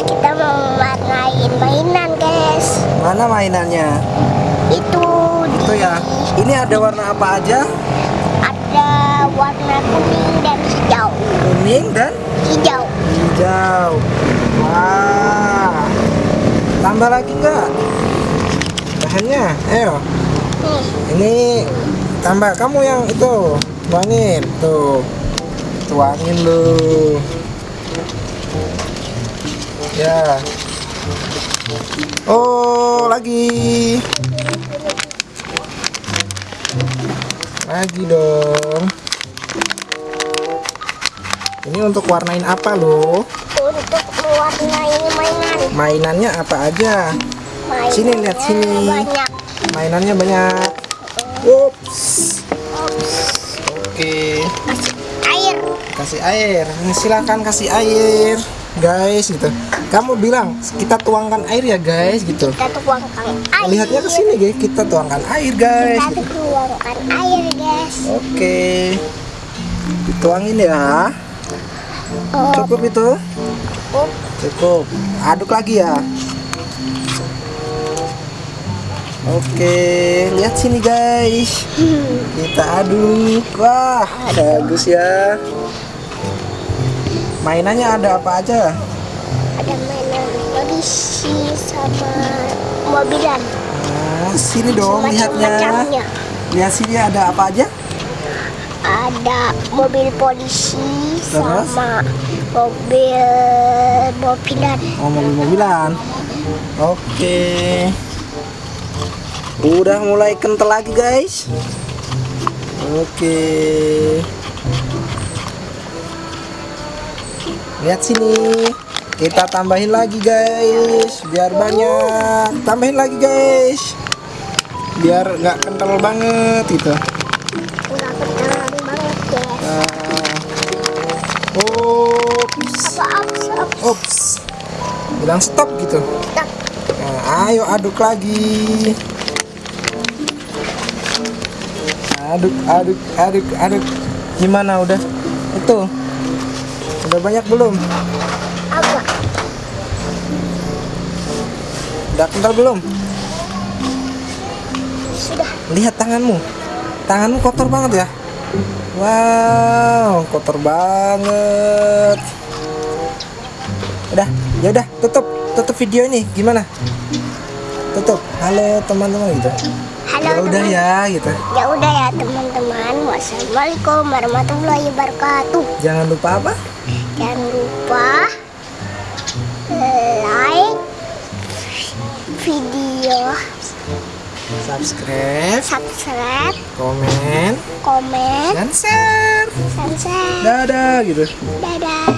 kita mau warnain mainan guys. Mana mainannya? Itu Itu ya. Ini ada warna apa aja? ada warna kuning dan hijau. Kuning dan Hijau. hijau. Wah. Tambah lagi nggak? Bahannya, ayo. Nih, Ini tambah kamu yang itu tuangin tuh tuangin lu ya. Oh lagi. Lagi dong. Ini untuk warnain apa lo untuk mewarnai mainan. mainannya apa aja? Mainannya Sini, lihat sini. Banyak. mainannya banyak. Ups. Oke. Kasih air. kasih air. Silakan kasih air guys gitu. Kamu bilang kita tuangkan air ya guys gitu. Kita tuangkan air. lihatnya ke sini guys. Kita tuangkan air guys Kita gitu. tuangkan air guys. oke. Dituangin ya. Oh, cukup itu? Up. cukup. Aduk lagi ya. Oke. Lihat sini guys. Kita aduk. Wah bagus ya mainannya ada apa aja? Ada mainan polisi sama mobilan. nah, sini dong lihatnya. lihat sini ada apa aja? Ada mobil polisi Terus? sama mobil mobilan. oh mobil-mobilan oke. Udah mulai kental lagi guys. Oke lihat sini kita tambahin lagi guys biar banyak tambahin lagi guys biar nggak kental banget gitu guys. nah, ups ups bilang stop gitu. Nah, ayo aduk lagi. Aduk, aduk, aduk, aduk. Gimana udah? Itu. Udah banyak belum? Agak. Udah kental belum? Sudah. Lihat tanganmu. Tanganmu kotor banget ya. Wow, kotor banget. Udah, ya udah, tutup, tutup video ini. Gimana? Tutup. Halo teman-teman gitu. Halo Ya udah ya gitu. Ya udah ya teman-teman. Wassalamualaikum warahmatullahi wabarakatuh. Jangan lupa apa? Jangan lupa like video, Subscribe, subscribe, komen, komen, dan share. dan share. Dadah gitu. Dadah.